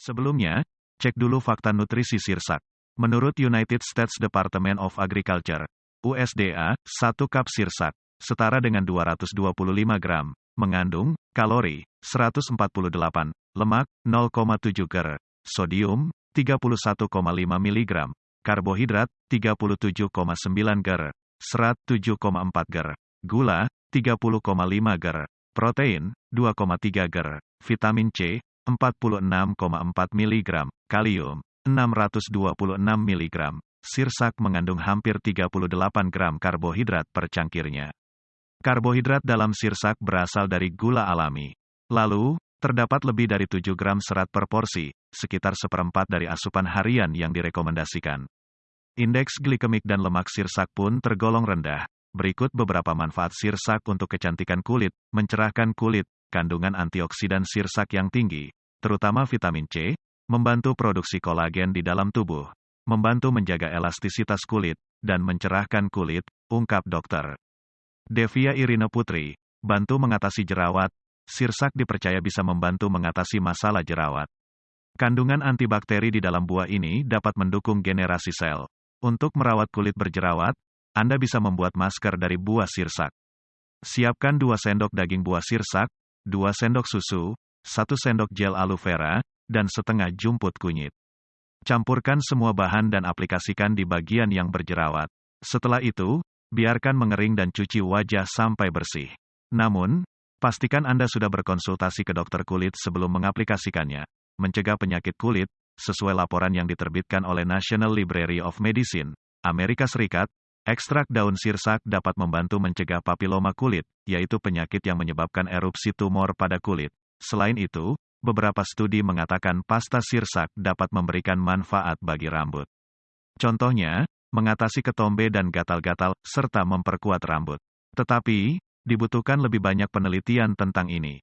Sebelumnya, cek dulu fakta nutrisi sirsak. Menurut United States Department of Agriculture, USDA, satu cup sirsak, setara dengan 225 gram, mengandung, kalori, 148, lemak, 0,7 ger, sodium, 31,5 mg, karbohidrat, 37,9 ger, serat 7,4 ger, gula, 30,5 ger, protein, 2,3 ger, vitamin C, 46,4 mg, kalium, 626 mg. Sirsak mengandung hampir 38 gram karbohidrat per cangkirnya. Karbohidrat dalam sirsak berasal dari gula alami. Lalu, terdapat lebih dari 7 gram serat per porsi, sekitar seperempat dari asupan harian yang direkomendasikan. Indeks glikemik dan lemak sirsak pun tergolong rendah. Berikut beberapa manfaat sirsak untuk kecantikan kulit, mencerahkan kulit, kandungan antioksidan sirsak yang tinggi, terutama vitamin C, membantu produksi kolagen di dalam tubuh, membantu menjaga elastisitas kulit, dan mencerahkan kulit, ungkap dokter. Devia Irina Putri, bantu mengatasi jerawat, sirsak dipercaya bisa membantu mengatasi masalah jerawat. Kandungan antibakteri di dalam buah ini dapat mendukung generasi sel. Untuk merawat kulit berjerawat, Anda bisa membuat masker dari buah sirsak. Siapkan 2 sendok daging buah sirsak, 2 sendok susu, 1 sendok gel aloe vera, dan setengah jumput kunyit. Campurkan semua bahan dan aplikasikan di bagian yang berjerawat. Setelah itu, biarkan mengering dan cuci wajah sampai bersih. Namun, pastikan Anda sudah berkonsultasi ke dokter kulit sebelum mengaplikasikannya. Mencegah penyakit kulit, sesuai laporan yang diterbitkan oleh National Library of Medicine, Amerika Serikat, ekstrak daun sirsak dapat membantu mencegah papiloma kulit, yaitu penyakit yang menyebabkan erupsi tumor pada kulit. Selain itu, beberapa studi mengatakan pasta sirsak dapat memberikan manfaat bagi rambut. Contohnya, mengatasi ketombe dan gatal-gatal, serta memperkuat rambut. Tetapi, dibutuhkan lebih banyak penelitian tentang ini.